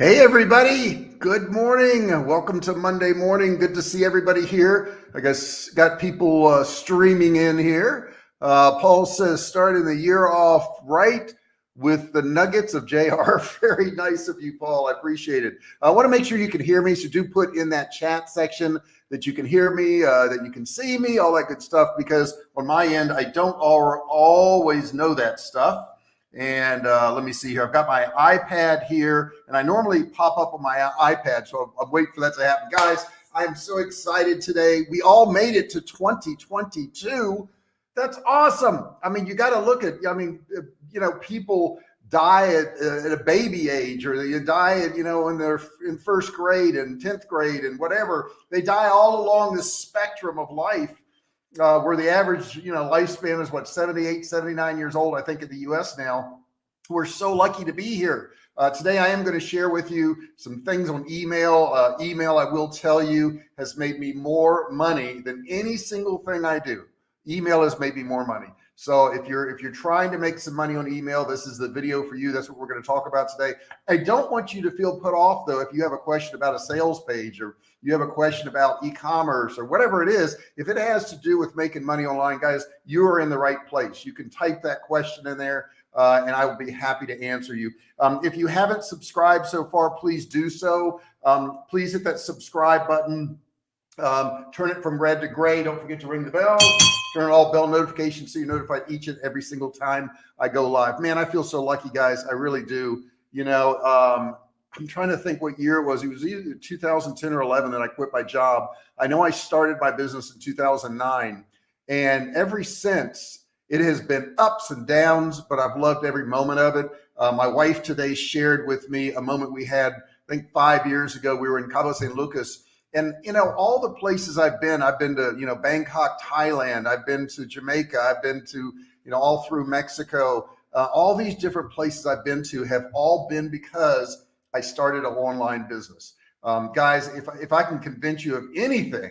Hey, everybody. Good morning. Welcome to Monday morning. Good to see everybody here. I guess got people uh, streaming in here. Uh, Paul says starting the year off right with the nuggets of JR. Very nice of you, Paul. I appreciate it. I want to make sure you can hear me. So do put in that chat section that you can hear me, uh, that you can see me, all that good stuff, because on my end, I don't always know that stuff. And uh, let me see here. I've got my iPad here, and I normally pop up on my iPad, so I'm, I'm waiting for that to happen. Guys, I am so excited today. We all made it to 2022. That's awesome. I mean, you got to look at, I mean, you know, people die at, at, a baby age or they die at, you know, when they're in first grade and 10th grade and whatever. They die all along the spectrum of life uh, where the average, you know, lifespan is what, 78, 79 years old, I think in the US now. We're so lucky to be here. Uh, today, I am going to share with you some things on email. Uh, email, I will tell you, has made me more money than any single thing I do. Email has made me more money. So if you're if you're trying to make some money on email, this is the video for you. That's what we're going to talk about today. I don't want you to feel put off though if you have a question about a sales page or you have a question about e-commerce or whatever it is. If it has to do with making money online, guys, you are in the right place. You can type that question in there. Uh, and I will be happy to answer you. Um, if you haven't subscribed so far, please do so. Um, please hit that subscribe button um, turn it from red to gray. Don't forget to ring the bell. Turn all bell notifications so you're notified each and every single time I go live. Man, I feel so lucky, guys. I really do. You know, um, I'm trying to think what year it was. It was either 2010 or 11 that I quit my job. I know I started my business in 2009, and ever since it has been ups and downs, but I've loved every moment of it. Uh, my wife today shared with me a moment we had, I think five years ago. We were in Cabo San Lucas and, you know, all the places I've been, I've been to, you know, Bangkok, Thailand, I've been to Jamaica, I've been to, you know, all through Mexico. Uh, all these different places I've been to have all been because I started an online business. Um, guys, if, if I can convince you of anything,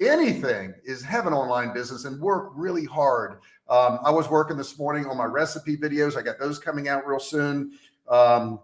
anything is have an online business and work really hard. Um, I was working this morning on my recipe videos. I got those coming out real soon. Um,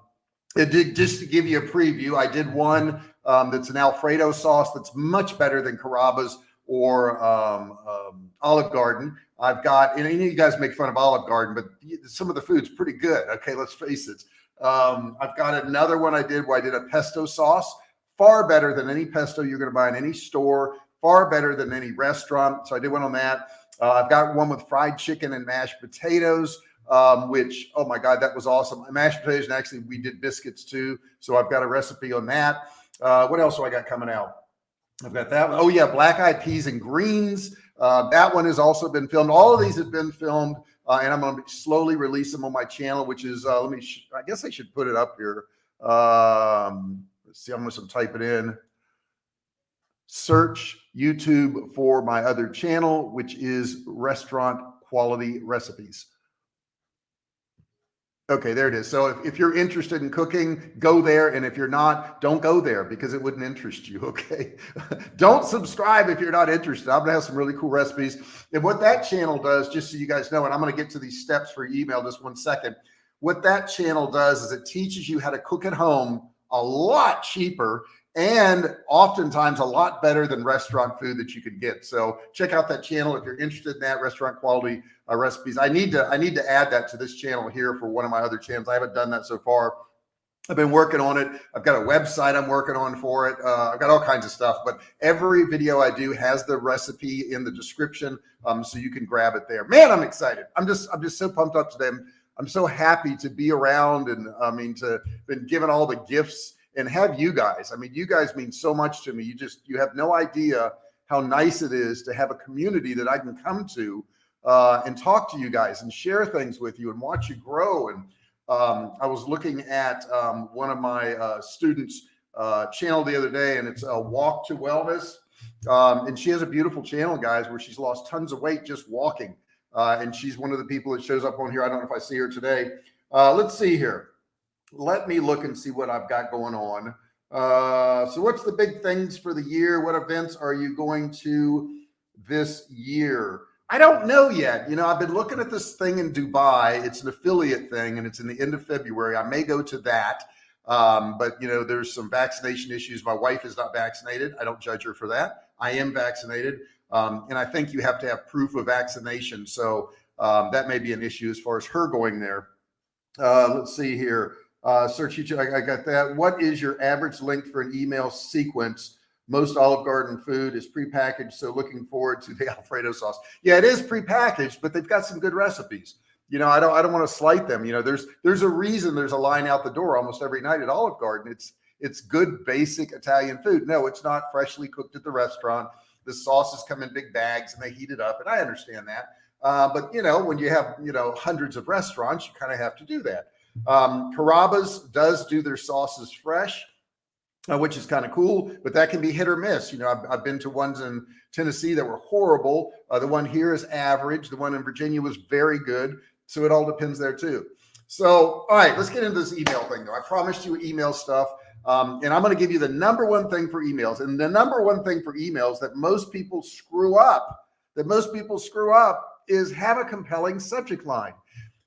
it did just to give you a preview. I did one um, that's an Alfredo sauce that's much better than Carrabba's or um, um, Olive Garden. I've got, and you guys make fun of Olive Garden, but some of the food's pretty good. Okay, let's face it. Um, I've got another one I did where I did a pesto sauce, far better than any pesto you're going to buy in any store, far better than any restaurant. So I did one on that. Uh, I've got one with fried chicken and mashed potatoes um, which, oh my God, that was awesome. Mashed potatoes, and actually we did biscuits too. So I've got a recipe on that. Uh, what else do I got coming out? I've got that. One. Oh yeah, black eyed peas and greens. Uh, that one has also been filmed. All of these have been filmed, uh, and I'm going to slowly release them on my channel, which is uh, let me. I guess I should put it up here. Um, let's see. I'm going to type it in. Search YouTube for my other channel, which is Restaurant Quality Recipes. Okay, there it is. So if, if you're interested in cooking, go there. And if you're not, don't go there because it wouldn't interest you. Okay. don't subscribe if you're not interested. I'm going to have some really cool recipes. And what that channel does, just so you guys know, and I'm going to get to these steps for email just one second. What that channel does is it teaches you how to cook at home a lot cheaper and oftentimes a lot better than restaurant food that you could get. So check out that channel if you're interested in that restaurant quality uh, recipes. I need to I need to add that to this channel here for one of my other channels. I haven't done that so far. I've been working on it. I've got a website I'm working on for it. Uh, I've got all kinds of stuff, but every video I do has the recipe in the description, um, so you can grab it there. Man, I'm excited. I'm just I'm just so pumped up today. I'm, I'm so happy to be around, and I mean to been given all the gifts and have you guys. I mean, you guys mean so much to me. You just you have no idea how nice it is to have a community that I can come to uh, and talk to you guys and share things with you and watch you grow. And um, I was looking at um, one of my uh, students' uh, channel the other day, and it's a walk to wellness. Um, and she has a beautiful channel, guys, where she's lost tons of weight just walking. Uh, and she's one of the people that shows up on here. I don't know if I see her today. Uh, let's see here let me look and see what I've got going on. Uh, so what's the big things for the year? What events are you going to this year? I don't know yet. You know, I've been looking at this thing in Dubai. It's an affiliate thing and it's in the end of February. I may go to that. Um, but you know, there's some vaccination issues. My wife is not vaccinated. I don't judge her for that. I am vaccinated. Um, and I think you have to have proof of vaccination. So um, that may be an issue as far as her going there. Uh, let's see here. Uh, search. I, I got that. What is your average length for an email sequence? Most Olive Garden food is prepackaged. So looking forward to the Alfredo sauce. Yeah, it is prepackaged, but they've got some good recipes. You know, I don't, I don't want to slight them. You know, there's, there's a reason there's a line out the door almost every night at Olive Garden. It's, it's good basic Italian food. No, it's not freshly cooked at the restaurant. The sauces come in big bags and they heat it up. And I understand that. Uh, but you know, when you have, you know, hundreds of restaurants, you kind of have to do that. Um, Carrabba's does do their sauces fresh, uh, which is kind of cool, but that can be hit or miss. You know, I've, I've been to ones in Tennessee that were horrible. Uh, the one here is average. The one in Virginia was very good. So it all depends there too. So, all right, let's get into this email thing though. I promised you email stuff. Um, and I'm going to give you the number one thing for emails. And the number one thing for emails that most people screw up, that most people screw up is have a compelling subject line.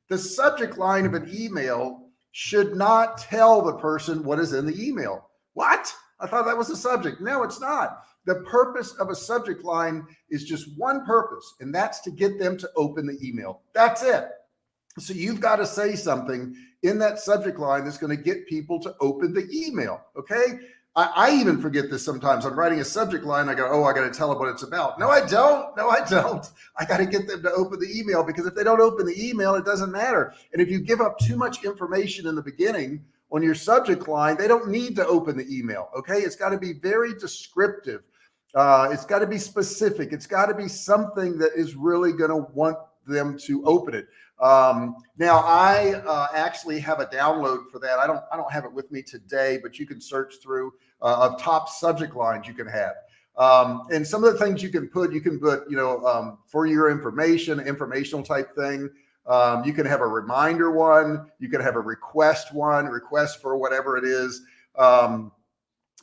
The subject line of an email should not tell the person what is in the email. What? I thought that was the subject. No, it's not. The purpose of a subject line is just one purpose, and that's to get them to open the email. That's it. So you've got to say something in that subject line that's going to get people to open the email. Okay. I, I, even forget this sometimes. I'm writing a subject line. I go, oh, I got to tell them what it's about. No, I don't. No, I don't. I got to get them to open the email because if they don't open the email, it doesn't matter. And if you give up too much information in the beginning on your subject line, they don't need to open the email. Okay. It's got to be very descriptive. Uh, it's got to be specific. It's got to be something that is really going to want them to open it. Um, now I uh, actually have a download for that. I don't, I don't have it with me today, but you can search through uh, of top subject lines you can have. Um, and some of the things you can put, you can put, you know, um, for your information, informational type thing. Um, you can have a reminder one. You can have a request one, request for whatever it is. Um,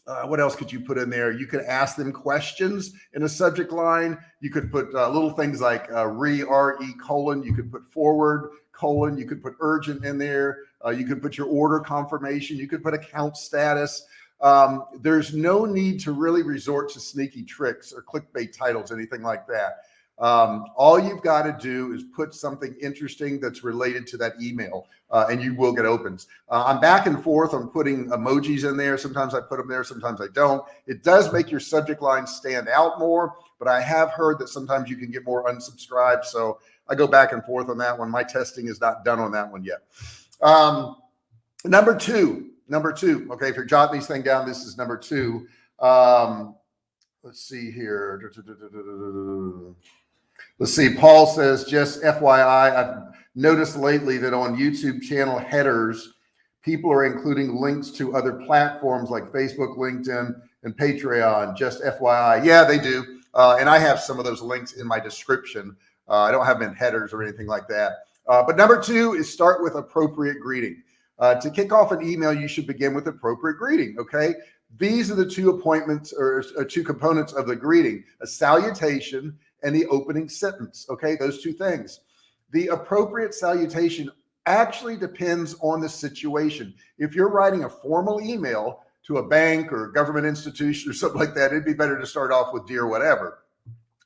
uh, what else could you put in there? You could ask them questions in a subject line. You could put uh, little things like uh, re re colon. You could put forward colon. You could put urgent in there. Uh, you could put your order confirmation. You could put account status. Um, there's no need to really resort to sneaky tricks or clickbait titles, anything like that. Um, all you've got to do is put something interesting that's related to that email uh, and you will get opens. Uh, I'm back and forth on putting emojis in there. Sometimes I put them there, sometimes I don't. It does make your subject line stand out more, but I have heard that sometimes you can get more unsubscribed. So I go back and forth on that one. My testing is not done on that one yet. Um, number two, number two. Okay. If you're jotting these thing down, this is number two. Um, let's see here. Let's see. Paul says, just FYI, I've noticed lately that on YouTube channel headers, people are including links to other platforms like Facebook, LinkedIn, and Patreon. Just FYI. Yeah, they do. Uh, and I have some of those links in my description. Uh, I don't have them in headers or anything like that. Uh, but number two is start with appropriate greeting. Uh, to kick off an email, you should begin with appropriate greeting. Okay. These are the two appointments or, or two components of the greeting, a salutation and the opening sentence. Okay. Those two things. The appropriate salutation actually depends on the situation. If you're writing a formal email to a bank or a government institution or something like that, it'd be better to start off with dear whatever.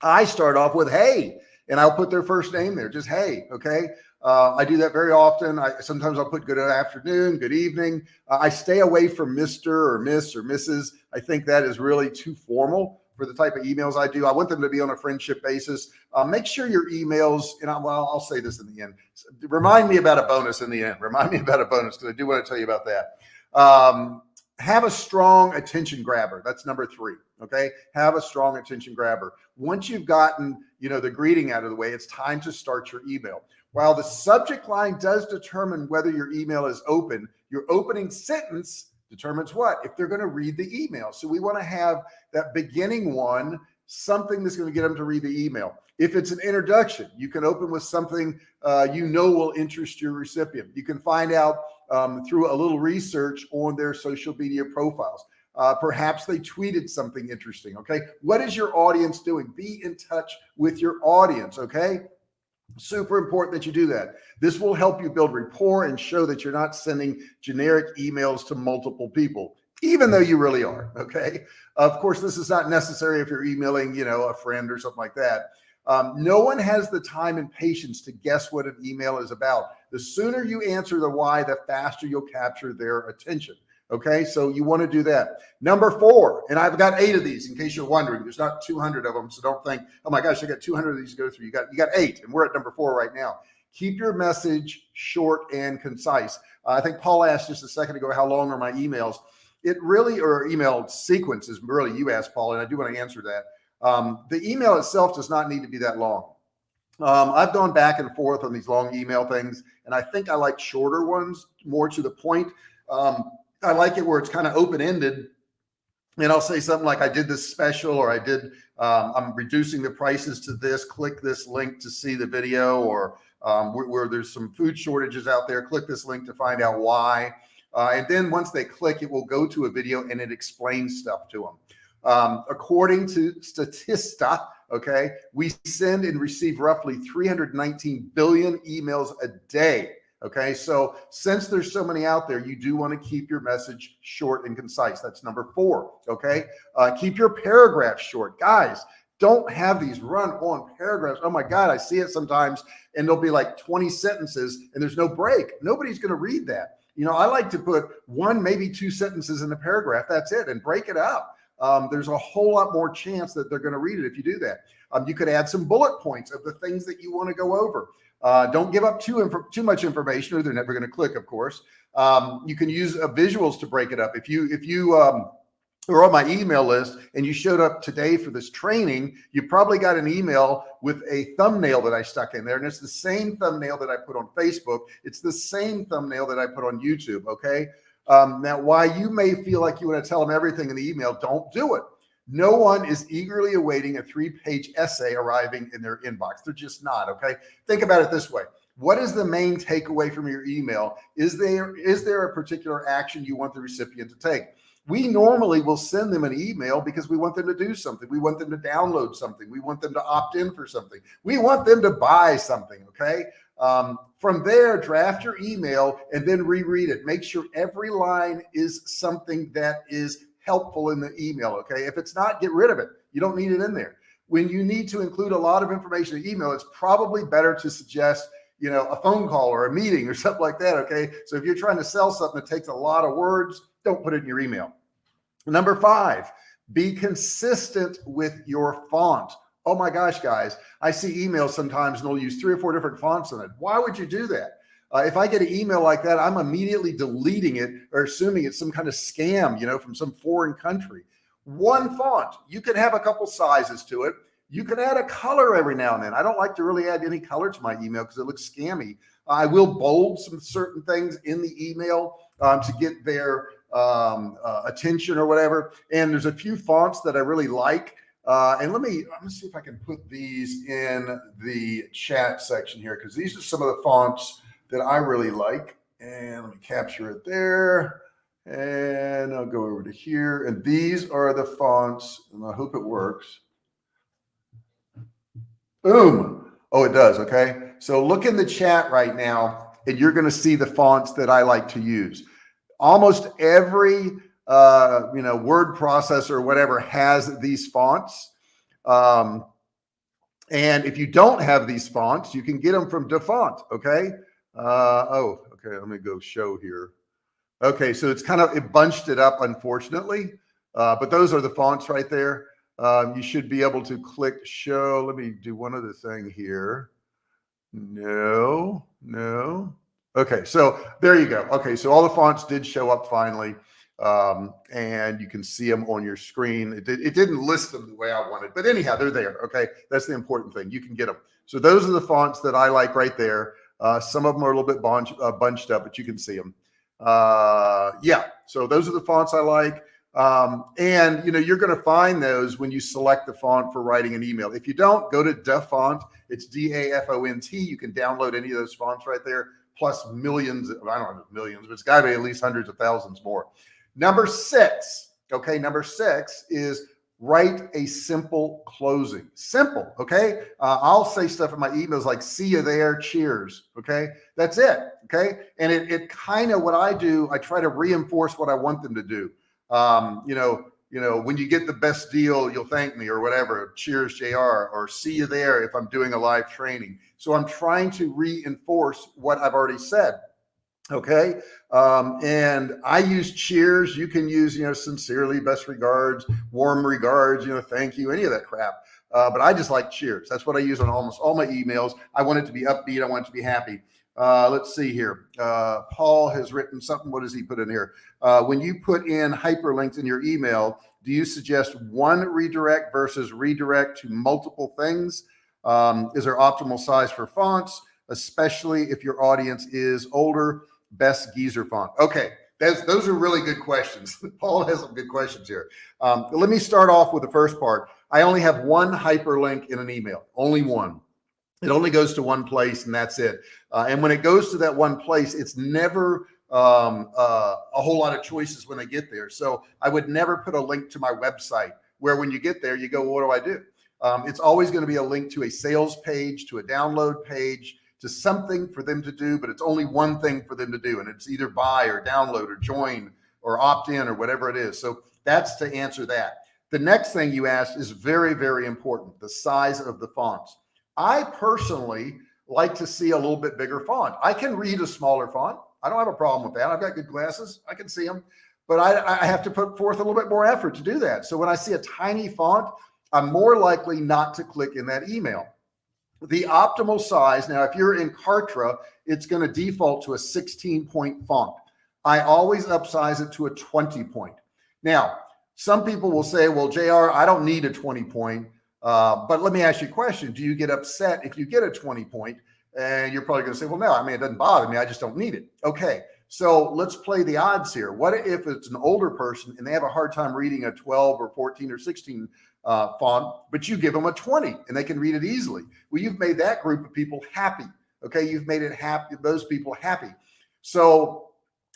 I start off with hey, and I'll put their first name there, just hey, okay? Uh, I do that very often. I sometimes I'll put good afternoon, good evening. Uh, I stay away from Mr. or Miss or Mrs. I think that is really too formal for the type of emails I do. I want them to be on a friendship basis. Uh, make sure your emails, and I, well, I'll say this in the end. Remind me about a bonus in the end. Remind me about a bonus because I do want to tell you about that. Um, have a strong attention grabber. That's number three. Okay. Have a strong attention grabber. Once you've gotten, you know, the greeting out of the way, it's time to start your email. While the subject line does determine whether your email is open, your opening sentence determines what? If they're going to read the email. So we want to have that beginning one, something that's going to get them to read the email. If it's an introduction, you can open with something uh, you know will interest your recipient. You can find out um, through a little research on their social media profiles. Uh, perhaps they tweeted something interesting. Okay. What is your audience doing? Be in touch with your audience. Okay. Super important that you do that. This will help you build rapport and show that you're not sending generic emails to multiple people, even though you really are. Okay. Of course, this is not necessary if you're emailing, you know, a friend or something like that. Um, no one has the time and patience to guess what an email is about. The sooner you answer the why, the faster you'll capture their attention. Okay, so you want to do that. Number four, and I've got eight of these in case you're wondering. There's not 200 of them, so don't think, oh my gosh, I got 200 of these to go through. You got you got eight, and we're at number four right now. Keep your message short and concise. Uh, I think Paul asked just a second ago, how long are my emails? It really, or email sequences, really, you asked Paul, and I do want to answer that. Um, the email itself does not need to be that long. Um, I've gone back and forth on these long email things, and I think I like shorter ones, more to the point. Um, I like it where it's kind of open ended. And I'll say something like I did this special or I did, um, I'm reducing the prices to this, click this link to see the video or um, where, where, there's some food shortages out there, click this link to find out why. Uh, and then once they click, it will go to a video and it explains stuff to them. Um, according to Statista, okay, we send and receive roughly 319 billion emails a day. Okay. So since there's so many out there, you do want to keep your message short and concise. That's number four. Okay. Uh, keep your paragraphs short guys. Don't have these run on paragraphs. Oh my God. I see it sometimes and there'll be like 20 sentences and there's no break. Nobody's going to read that. You know, I like to put one, maybe two sentences in the paragraph. That's it and break it up. Um, there's a whole lot more chance that they're going to read it if you do that. Um, you could add some bullet points of the things that you want to go over. Uh, don't give up too too much information, or they're never going to click. Of course, um, you can use uh, visuals to break it up. If you if you um, are on my email list and you showed up today for this training, you probably got an email with a thumbnail that I stuck in there, and it's the same thumbnail that I put on Facebook. It's the same thumbnail that I put on YouTube. Okay. Um, now, why you may feel like you want to tell them everything in the email, don't do it. No one is eagerly awaiting a three page essay arriving in their inbox. They're just not. Okay. Think about it this way. What is the main takeaway from your email? Is there, is there a particular action you want the recipient to take? We normally will send them an email because we want them to do something. We want them to download something. We want them to opt in for something. We want them to buy something. Okay. Um, from there, draft your email and then reread it. Make sure every line is something that is helpful in the email. Okay. If it's not, get rid of it. You don't need it in there. When you need to include a lot of information in email, it's probably better to suggest, you know, a phone call or a meeting or something like that. Okay. So if you're trying to sell something that takes a lot of words, don't put it in your email. Number five, be consistent with your font. Oh my gosh, guys, I see emails sometimes and they'll use three or four different fonts in it. Why would you do that? Uh, if I get an email like that, I'm immediately deleting it or assuming it's some kind of scam, you know, from some foreign country. One font, you can have a couple sizes to it. You can add a color every now and then. I don't like to really add any color to my email because it looks scammy. I will bold some certain things in the email um, to get their um, uh, attention or whatever. And there's a few fonts that I really like. Uh, and let me, let me see if I can put these in the chat section here because these are some of the fonts that I really like. And let me capture it there. And I'll go over to here. And these are the fonts, and I hope it works. Boom. Oh, it does. Okay. So look in the chat right now, and you're going to see the fonts that I like to use. Almost every uh, you know, word processor or whatever has these fonts. Um, and if you don't have these fonts, you can get them from DaFont. Okay. Uh, oh, okay. Let me go show here. Okay. So it's kind of, it bunched it up, unfortunately. Uh, but those are the fonts right there. Um, you should be able to click show. Let me do one other thing here. No, no. Okay. So there you go. Okay. So all the fonts did show up finally. Um, and you can see them on your screen. It, did, it didn't list them the way I wanted, but anyhow, they're there. Okay. That's the important thing. You can get them. So those are the fonts that I like right there. Uh, some of them are a little bit bunch, uh, bunched up, but you can see them. Uh, yeah. So those are the fonts I like. Um, and you know, you're going to find those when you select the font for writing an email. If you don't go to DaFont, it's D-A-F-O-N-T. You can download any of those fonts right there, plus millions. of, I don't know millions, but it's got to be at least hundreds of thousands more. Number six. Okay. Number six is write a simple closing. Simple, okay? Uh, I'll say stuff in my emails like, see you there, cheers, okay? That's it, okay? And it, it kind of, what I do, I try to reinforce what I want them to do. Um, you know, you know, when you get the best deal, you'll thank me or whatever, cheers JR, or see you there if I'm doing a live training. So I'm trying to reinforce what I've already said. Okay. Um, and I use cheers. You can use, you know, sincerely, best regards, warm regards, you know, thank you, any of that crap. Uh, but I just like cheers. That's what I use on almost all my emails. I want it to be upbeat. I want it to be happy. Uh, let's see here. Uh, Paul has written something. What does he put in here? Uh, when you put in hyperlinks in your email, do you suggest one redirect versus redirect to multiple things? Um, is there optimal size for fonts, especially if your audience is older? Best geezer font? Okay, that's, those are really good questions. Paul has some good questions here. Um, let me start off with the first part. I only have one hyperlink in an email, only one. It only goes to one place and that's it. Uh, and when it goes to that one place, it's never um, uh, a whole lot of choices when they get there. So I would never put a link to my website where when you get there, you go, well, what do I do? Um, it's always going to be a link to a sales page, to a download page, to something for them to do, but it's only one thing for them to do. And it's either buy or download or join or opt in or whatever it is. So that's to answer that. The next thing you asked is very, very important. The size of the fonts. I personally like to see a little bit bigger font. I can read a smaller font. I don't have a problem with that. I've got good glasses. I can see them, but I, I have to put forth a little bit more effort to do that. So when I see a tiny font, I'm more likely not to click in that email the optimal size. Now, if you're in Kartra, it's going to default to a 16 point font. I always upsize it to a 20 point. Now, some people will say, well, JR, I don't need a 20 point. Uh, but let me ask you a question. Do you get upset if you get a 20 point? And you're probably going to say, well, no, I mean, it doesn't bother me. I just don't need it. Okay. So let's play the odds here. What if it's an older person and they have a hard time reading a 12 or 14 or 16 uh, font, but you give them a 20 and they can read it easily. Well, you've made that group of people happy. Okay. You've made it happy, those people happy. So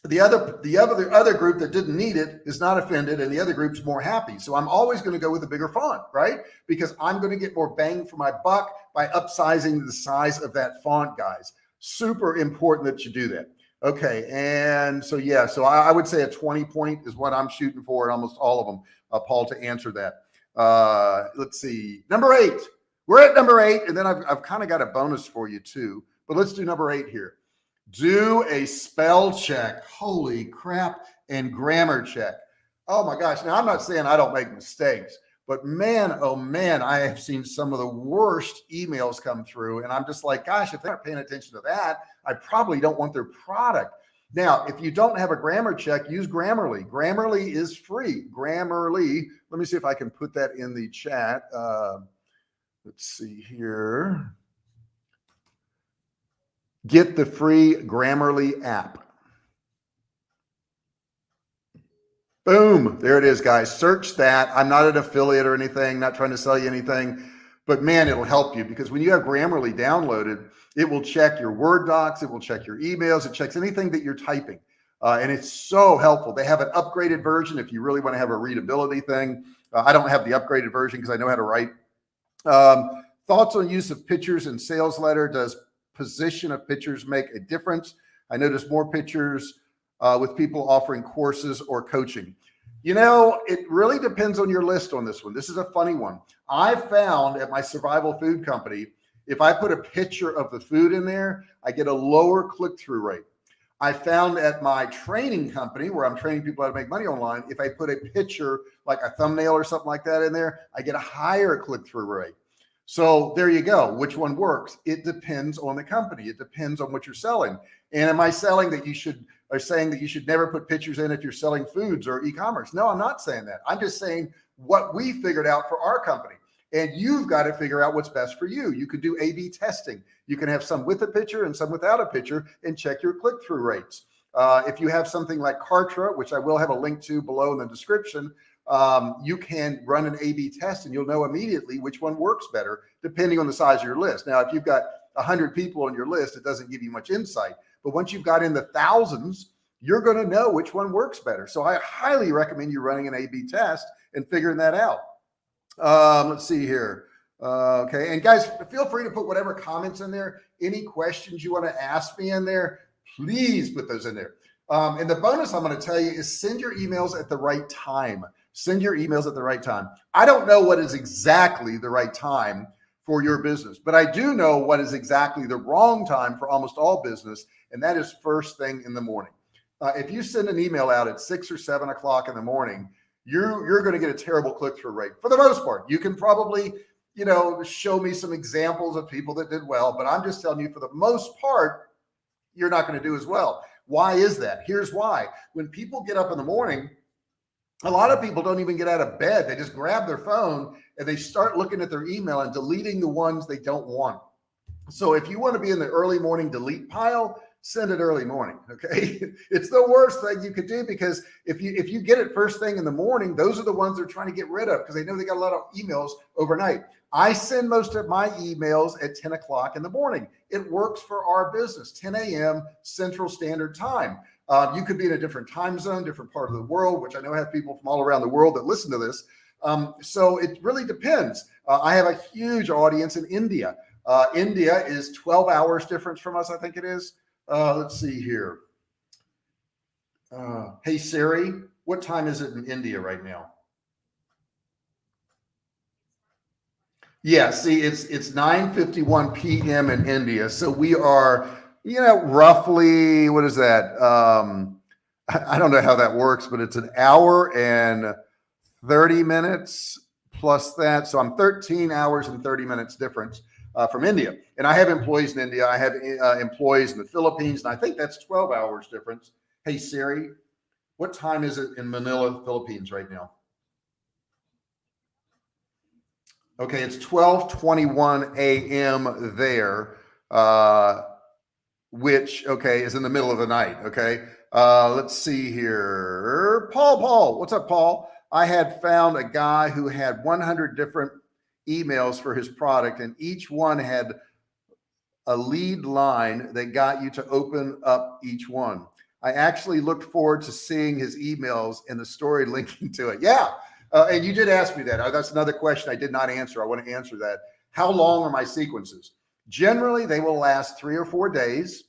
the other, the other, the other group that didn't need it is not offended and the other group's more happy. So I'm always going to go with a bigger font, right? Because I'm going to get more bang for my buck by upsizing the size of that font guys. Super important that you do that. Okay. And so, yeah, so I, I would say a 20 point is what I'm shooting for in almost all of them, uh, Paul, to answer that. Uh, let's see, number eight. We're at number eight, and then I've, I've kind of got a bonus for you too. But let's do number eight here. Do a spell check. Holy crap. And grammar check. Oh my gosh. Now, I'm not saying I don't make mistakes, but man, oh man, I have seen some of the worst emails come through. And I'm just like, gosh, if they aren't paying attention to that, I probably don't want their product. Now, if you don't have a grammar check, use Grammarly. Grammarly is free. Grammarly. Let me see if I can put that in the chat. Uh, let's see here. Get the free Grammarly app. Boom. There it is, guys. Search that. I'm not an affiliate or anything, not trying to sell you anything, but man, it'll help you because when you have Grammarly downloaded, it will check your Word docs. It will check your emails. It checks anything that you're typing. Uh, and it's so helpful. They have an upgraded version if you really want to have a readability thing. Uh, I don't have the upgraded version because I know how to write. Um, thoughts on use of pictures in sales letter. Does position of pictures make a difference? I notice more pictures uh, with people offering courses or coaching. You know, it really depends on your list on this one. This is a funny one. I found at my survival food company if I put a picture of the food in there, I get a lower click-through rate. I found at my training company where I'm training people how to make money online, if I put a picture like a thumbnail or something like that in there, I get a higher click-through rate. So there you go. Which one works? It depends on the company. It depends on what you're selling. And am I selling that you should are saying that you should never put pictures in if you're selling foods or e-commerce? No, I'm not saying that. I'm just saying what we figured out for our company and you've got to figure out what's best for you. You could do A-B testing. You can have some with a picture and some without a picture and check your click-through rates. Uh, if you have something like Kartra, which I will have a link to below in the description, um, you can run an A-B test and you'll know immediately which one works better, depending on the size of your list. Now, if you've got 100 people on your list, it doesn't give you much insight. But once you've got in the thousands, you're going to know which one works better. So I highly recommend you running an A-B test and figuring that out. Um, let's see here. Uh, okay. And guys, feel free to put whatever comments in there. Any questions you want to ask me in there, please put those in there. Um, and the bonus I'm going to tell you is send your emails at the right time. Send your emails at the right time. I don't know what is exactly the right time for your business, but I do know what is exactly the wrong time for almost all business. And that is first thing in the morning. Uh, if you send an email out at six or seven o'clock in the morning, you're, you're going to get a terrible click-through rate for the most part. You can probably, you know, show me some examples of people that did well, but I'm just telling you for the most part, you're not going to do as well. Why is that? Here's why. When people get up in the morning, a lot of people don't even get out of bed. They just grab their phone and they start looking at their email and deleting the ones they don't want. So if you want to be in the early morning delete pile, send it early morning. Okay. it's the worst thing you could do because if you, if you get it first thing in the morning, those are the ones they're trying to get rid of because they know they got a lot of emails overnight. I send most of my emails at 10 o'clock in the morning. It works for our business, 10 a.m. Central Standard Time. Uh, you could be in a different time zone, different part of the world, which I know I have people from all around the world that listen to this. Um, so it really depends. Uh, I have a huge audience in India. Uh, India is 12 hours difference from us. I think it is. Uh, let's see here. Uh, hey Siri, what time is it in India right now? Yeah, see, it's it's 9:51 p.m. in India, so we are, you know, roughly what is that? Um, I, I don't know how that works, but it's an hour and 30 minutes plus that, so I'm 13 hours and 30 minutes difference uh, from India, and I have employees in India. I have uh, employees in the Philippines, and I think that's 12 hours difference. Hey Siri, what time is it in Manila, Philippines right now? Okay, it's 12:21 a.m. there, uh, which okay is in the middle of the night. Okay, uh, let's see here. Paul, Paul, what's up, Paul? I had found a guy who had 100 different emails for his product, and each one had a lead line that got you to open up each one. I actually looked forward to seeing his emails and the story linking to it. Yeah, uh, and you did ask me that. Uh, that's another question I did not answer. I want to answer that. How long are my sequences? Generally, they will last three or four days.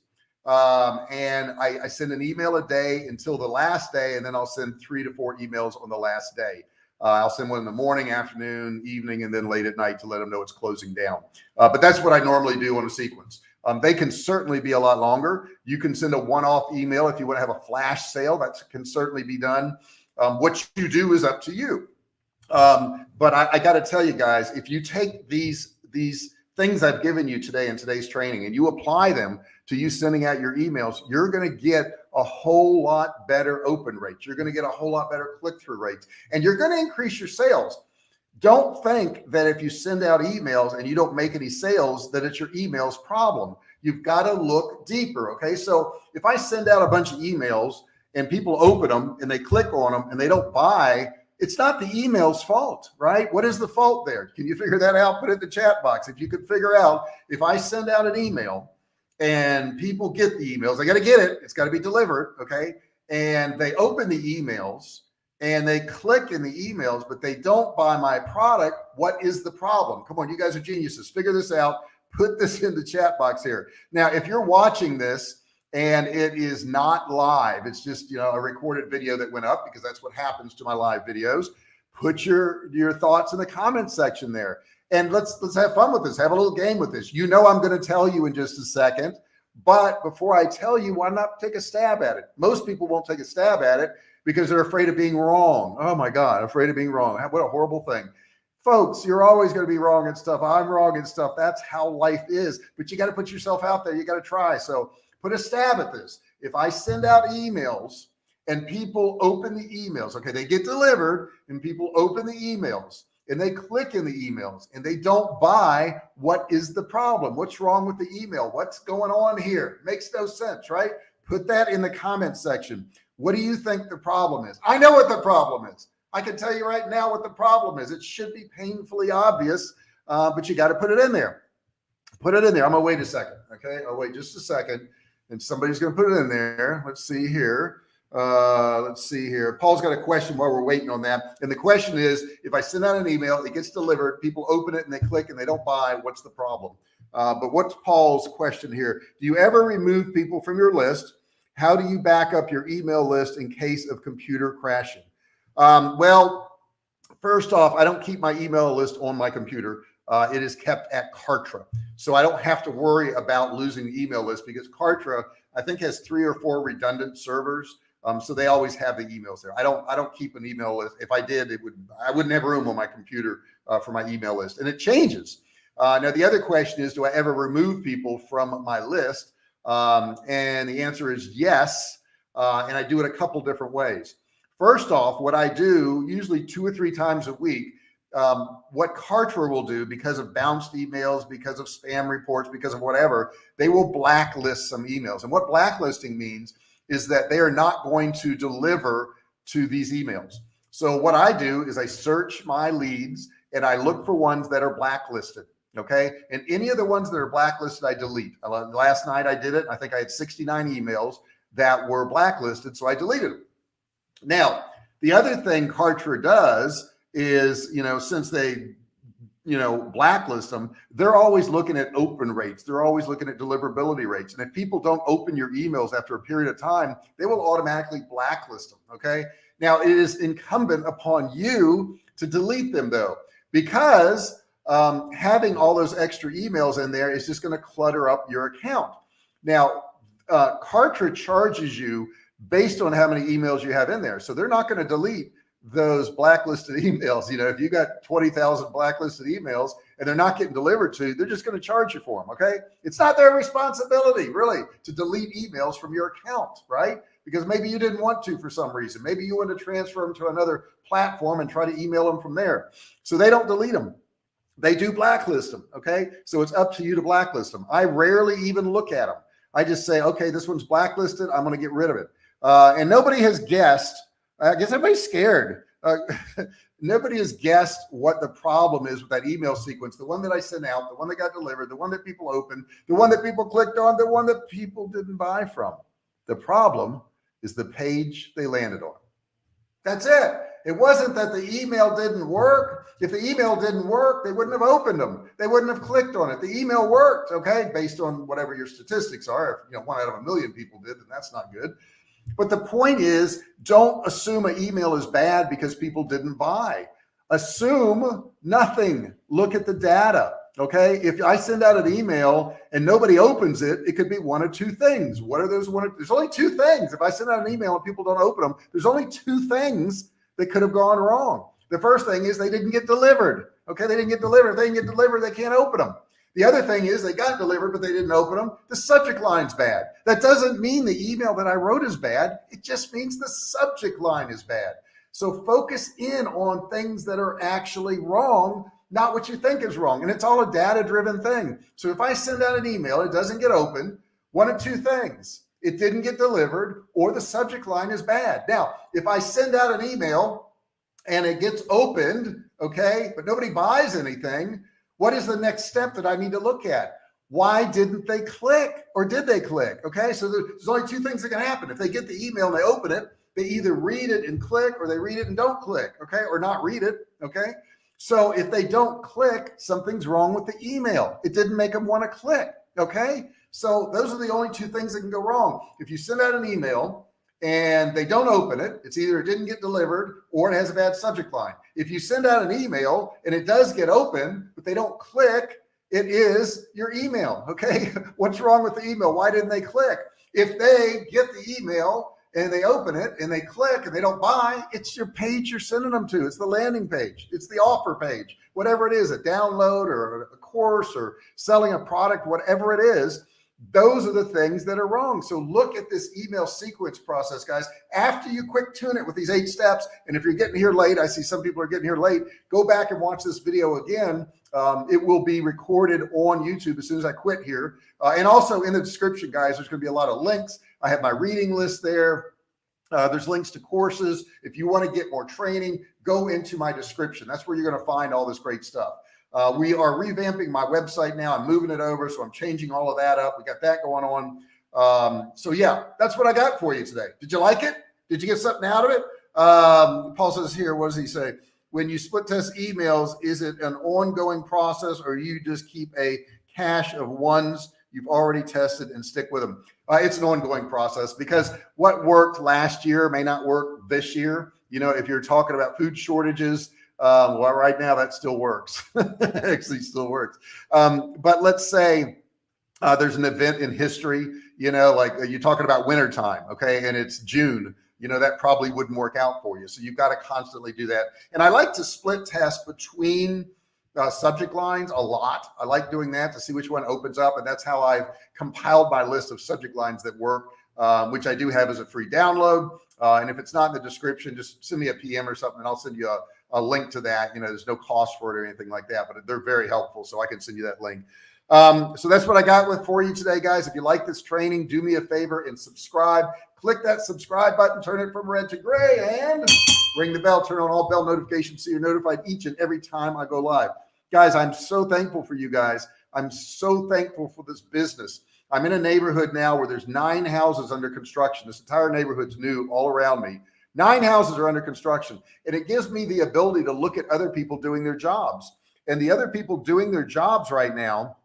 Um, and I, I, send an email a day until the last day, and then I'll send three to four emails on the last day. Uh, I'll send one in the morning, afternoon, evening, and then late at night to let them know it's closing down. Uh, but that's what I normally do on a sequence. Um, they can certainly be a lot longer. You can send a one-off email if you want to have a flash sale. That can certainly be done. Um, what you do is up to you. Um, but I, I got to tell you guys, if you take these, these things I've given you today in today's training and you apply them to you sending out your emails, you're going to get a whole lot better open rates. You're going to get a whole lot better click-through rates and you're going to increase your sales. Don't think that if you send out emails and you don't make any sales, that it's your emails problem. You've got to look deeper. Okay. So if I send out a bunch of emails and people open them and they click on them and they don't buy, it's not the email's fault, right? What is the fault there? Can you figure that out? Put it in the chat box. If you could figure out, if I send out an email and people get the emails, they got to get it. It's got to be delivered. Okay. And they open the emails and they click in the emails, but they don't buy my product. What is the problem? Come on. You guys are geniuses. Figure this out. Put this in the chat box here. Now, if you're watching this and it is not live. It's just, you know, a recorded video that went up because that's what happens to my live videos. Put your, your thoughts in the comment section there and let's, let's have fun with this. Have a little game with this. You know, I'm going to tell you in just a second, but before I tell you, why not take a stab at it? Most people won't take a stab at it because they're afraid of being wrong. Oh my God, afraid of being wrong. What a horrible thing folks, you're always going to be wrong and stuff. I'm wrong and stuff. That's how life is, but you got to put yourself out there. You got to try. So put a stab at this. If I send out emails and people open the emails, okay, they get delivered and people open the emails and they click in the emails and they don't buy, what is the problem? What's wrong with the email? What's going on here? Makes no sense, right? Put that in the comment section. What do you think the problem is? I know what the problem is. I can tell you right now what the problem is. It should be painfully obvious, uh, but you got to put it in there. Put it in there. I'm gonna wait a second. Okay. I'll wait just a second and somebody's going to put it in there. Let's see here. Uh, let's see here. Paul's got a question while we're waiting on that. And the question is, if I send out an email, it gets delivered, people open it and they click and they don't buy, what's the problem? Uh, but what's Paul's question here? Do you ever remove people from your list? How do you back up your email list in case of computer crashing? Um, well, first off, I don't keep my email list on my computer. Uh, it is kept at Kartra. So I don't have to worry about losing the email list because Kartra, I think has three or four redundant servers. Um, so they always have the emails there. I don't, I don't keep an email list. If I did, it would, I wouldn't have room on my computer uh, for my email list and it changes. Uh, now, the other question is, do I ever remove people from my list? Um, and the answer is yes. Uh, and I do it a couple different ways. First off, what I do usually two or three times a week, um, what Kartra will do because of bounced emails, because of spam reports, because of whatever, they will blacklist some emails. And what blacklisting means is that they are not going to deliver to these emails. So what I do is I search my leads and I look for ones that are blacklisted. Okay. And any of the ones that are blacklisted, I delete. Last night I did it. I think I had 69 emails that were blacklisted. So I deleted them. Now, the other thing Kartra does is, you know, since they you know, blacklist them, they're always looking at open rates. They're always looking at deliverability rates. And if people don't open your emails after a period of time, they will automatically blacklist them. Okay. Now it is incumbent upon you to delete them though, because um, having all those extra emails in there is just going to clutter up your account. Now, uh, Kartra charges you based on how many emails you have in there. So they're not going to delete those blacklisted emails. You know, if you got 20,000 blacklisted emails and they're not getting delivered to they're just going to charge you for them. Okay. It's not their responsibility really to delete emails from your account, right? Because maybe you didn't want to for some reason. Maybe you want to transfer them to another platform and try to email them from there. So they don't delete them. They do blacklist them. Okay. So it's up to you to blacklist them. I rarely even look at them. I just say, okay, this one's blacklisted. I'm going to get rid of it. Uh, and nobody has guessed I guess everybody's scared. Uh, nobody has guessed what the problem is with that email sequence. The one that I sent out, the one that got delivered, the one that people opened, the one that people clicked on, the one that people didn't buy from. The problem is the page they landed on. That's it. It wasn't that the email didn't work. If the email didn't work, they wouldn't have opened them. They wouldn't have clicked on it. The email worked, okay, based on whatever your statistics are. If you know one out of a million people did, then that's not good. But the point is, don't assume an email is bad because people didn't buy. Assume nothing. Look at the data. Okay. If I send out an email and nobody opens it, it could be one of two things. What are those one? There's only two things. If I send out an email and people don't open them, there's only two things that could have gone wrong. The first thing is they didn't get delivered. Okay. They didn't get delivered. If they didn't get delivered, they can't open them. The other thing is they got delivered, but they didn't open them. The subject line's bad. That doesn't mean the email that I wrote is bad. It just means the subject line is bad. So focus in on things that are actually wrong, not what you think is wrong. And it's all a data driven thing. So if I send out an email, it doesn't get open, one of two things. It didn't get delivered or the subject line is bad. Now, if I send out an email and it gets opened, okay, but nobody buys anything, what is the next step that I need to look at? Why didn't they click or did they click? Okay. So there's only two things that can happen. If they get the email and they open it, they either read it and click or they read it and don't click. Okay. Or not read it. Okay. So if they don't click, something's wrong with the email. It didn't make them want to click. Okay. So those are the only two things that can go wrong. If you send out an email and they don't open it, it's either it didn't get delivered or it has a bad subject line. If you send out an email and it does get open, but they don't click, it is your email. Okay. What's wrong with the email? Why didn't they click? If they get the email and they open it and they click and they don't buy, it's your page you're sending them to. It's the landing page. It's the offer page, whatever it is, a download or a course or selling a product, whatever it is those are the things that are wrong. So look at this email sequence process, guys, after you quick tune it with these eight steps. And if you're getting here late, I see some people are getting here late, go back and watch this video again. Um, it will be recorded on YouTube as soon as I quit here. Uh, and also in the description, guys, there's going to be a lot of links. I have my reading list there. Uh, there's links to courses. If you want to get more training, go into my description. That's where you're going to find all this great stuff. Uh, we are revamping my website now. I'm moving it over. So I'm changing all of that up. We got that going on. Um, so yeah, that's what I got for you today. Did you like it? Did you get something out of it? Um, Paul says here, what does he say? When you split test emails, is it an ongoing process or you just keep a cache of ones you've already tested and stick with them? Uh, it's an ongoing process because what worked last year may not work this year. You know, if you're talking about food shortages, um, well, right now that still works. Actually, still works. Um, but let's say uh, there's an event in history, you know, like uh, you're talking about winter time, okay, and it's June. You know, that probably wouldn't work out for you. So you've got to constantly do that. And I like to split test between uh, subject lines a lot. I like doing that to see which one opens up. And that's how I've compiled my list of subject lines that work, um, which I do have as a free download. Uh, and if it's not in the description, just send me a PM or something and I'll send you a, a link to that. You know, there's no cost for it or anything like that, but they're very helpful. So I can send you that link. Um, so that's what I got with for you today, guys. If you like this training, do me a favor and subscribe. Click that subscribe button, turn it from red to gray, and ring the bell, turn on all bell notifications so you're notified each and every time I go live. Guys, I'm so thankful for you guys. I'm so thankful for this business. I'm in a neighborhood now where there's nine houses under construction. This entire neighborhood's new all around me. Nine houses are under construction. And it gives me the ability to look at other people doing their jobs. And the other people doing their jobs right now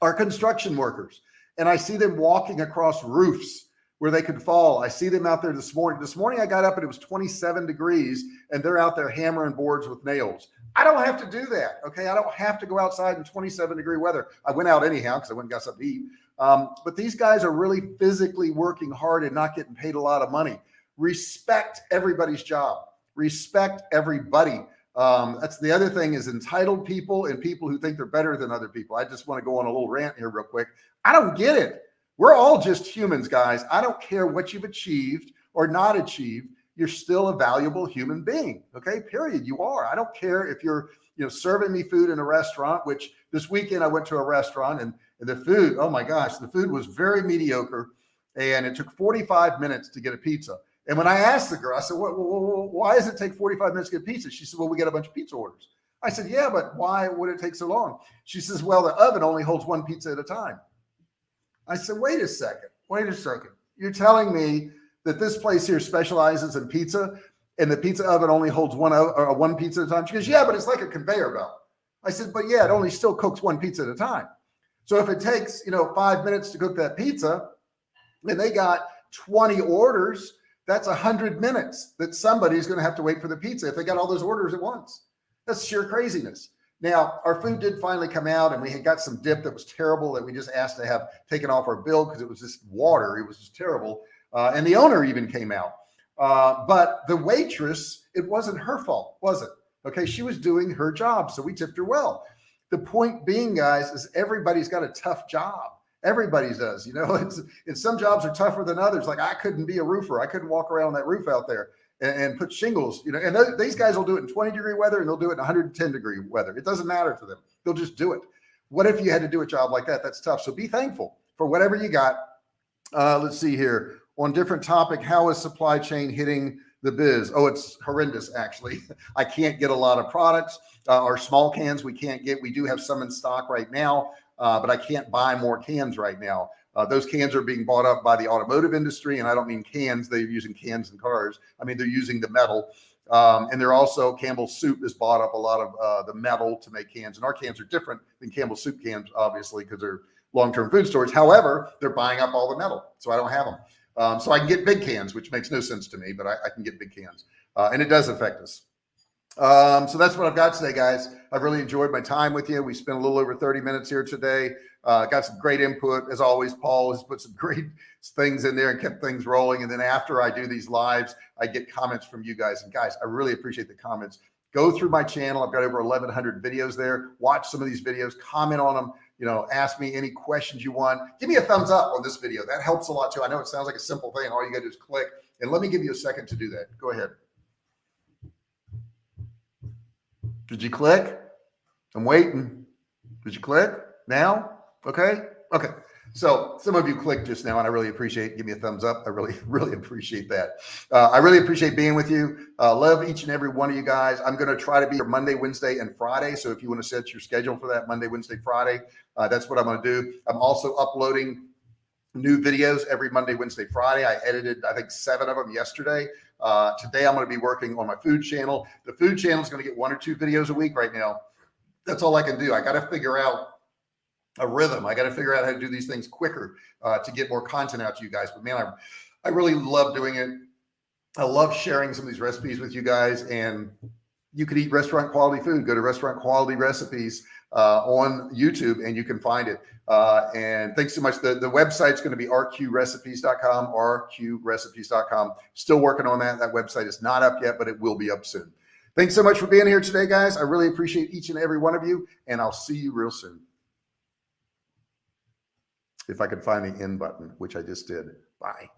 are construction workers. And I see them walking across roofs where they could fall. I see them out there this morning. This morning I got up and it was 27 degrees and they're out there hammering boards with nails. I don't have to do that. Okay. I don't have to go outside in 27 degree weather. I went out anyhow because I went and got something to eat. Um, but these guys are really physically working hard and not getting paid a lot of money. Respect everybody's job. Respect everybody. Um, that's the other thing is entitled people and people who think they're better than other people. I just want to go on a little rant here real quick. I don't get it. We're all just humans, guys. I don't care what you've achieved or not achieved. You're still a valuable human being. Okay. Period. You are. I don't care if you're, you know, serving me food in a restaurant, which this weekend I went to a restaurant and, and the food, oh my gosh, the food was very mediocre. And it took 45 minutes to get a pizza. And when I asked the girl, I said, what, why does it take 45 minutes to get pizza? She said, well, we get a bunch of pizza orders. I said, yeah, but why would it take so long? She says, well, the oven only holds one pizza at a time. I said, wait a second, wait a second. You're telling me that this place here specializes in pizza and the pizza oven only holds one, uh, one pizza at a time? She goes, yeah, but it's like a conveyor belt. I said, but yeah, it only still cooks one pizza at a time. So if it takes, you know, five minutes to cook that pizza and they got 20 orders, that's a hundred minutes that somebody's going to have to wait for the pizza if they got all those orders at once. That's sheer craziness. Now, our food did finally come out and we had got some dip that was terrible that we just asked to have taken off our bill because it was just water. It was just terrible. Uh, and the owner even came out. Uh, but the waitress, it wasn't her fault, was it? Okay. She was doing her job. So we tipped her well. The point being, guys, is everybody's got a tough job. Everybody does, you know, it's, it's some jobs are tougher than others. Like I couldn't be a roofer. I couldn't walk around that roof out there and, and put shingles, you know, and th these guys will do it in 20 degree weather and they'll do it in 110 degree weather. It doesn't matter to them. They'll just do it. What if you had to do a job like that? That's tough. So be thankful for whatever you got. Uh, let's see here on different topic. How is supply chain hitting the biz? Oh, it's horrendous. Actually, I can't get a lot of products. Uh, our small cans we can't get. We do have some in stock right now uh, but I can't buy more cans right now. Uh, those cans are being bought up by the automotive industry, and I don't mean cans; they're using cans in cars. I mean they're using the metal, um, and they're also Campbell's Soup has bought up a lot of uh, the metal to make cans, and our cans are different than Campbell's Soup cans, obviously, because they're long-term food storage. However, they're buying up all the metal, so I don't have them. Um, so I can get big cans, which makes no sense to me, but I, I can get big cans, uh, and it does affect us. Um, so that's what I've got today, guys. I've really enjoyed my time with you. We spent a little over 30 minutes here today. Uh, got some great input as always. Paul has put some great things in there and kept things rolling. And then after I do these lives, I get comments from you guys. And guys, I really appreciate the comments. Go through my channel. I've got over 1100 videos there. Watch some of these videos, comment on them. You know, ask me any questions you want. Give me a thumbs up on this video. That helps a lot too. I know it sounds like a simple thing. All you got to do is click. And let me give you a second to do that. Go ahead. Did you click? I'm waiting. Did you click now? Okay. Okay. So some of you clicked just now and I really appreciate, give me a thumbs up. I really, really appreciate that. Uh, I really appreciate being with you. Uh, love each and every one of you guys. I'm going to try to be here Monday, Wednesday, and Friday. So if you want to set your schedule for that Monday, Wednesday, Friday, uh, that's what I'm going to do. I'm also uploading new videos every Monday, Wednesday, Friday. I edited, I think, seven of them yesterday. Uh, today, I'm going to be working on my food channel. The food channel is going to get one or two videos a week right now. That's all I can do. I got to figure out a rhythm. I got to figure out how to do these things quicker uh, to get more content out to you guys. But man, I, I really love doing it. I love sharing some of these recipes with you guys and you could eat restaurant quality food. Go to restaurant quality recipes uh, on YouTube and you can find it. Uh, and thanks so much. The, the website's going to be rqrecipes.com, rqrecipes.com. Still working on that. That website is not up yet, but it will be up soon. Thanks so much for being here today, guys. I really appreciate each and every one of you, and I'll see you real soon. If I could find the end button, which I just did. Bye.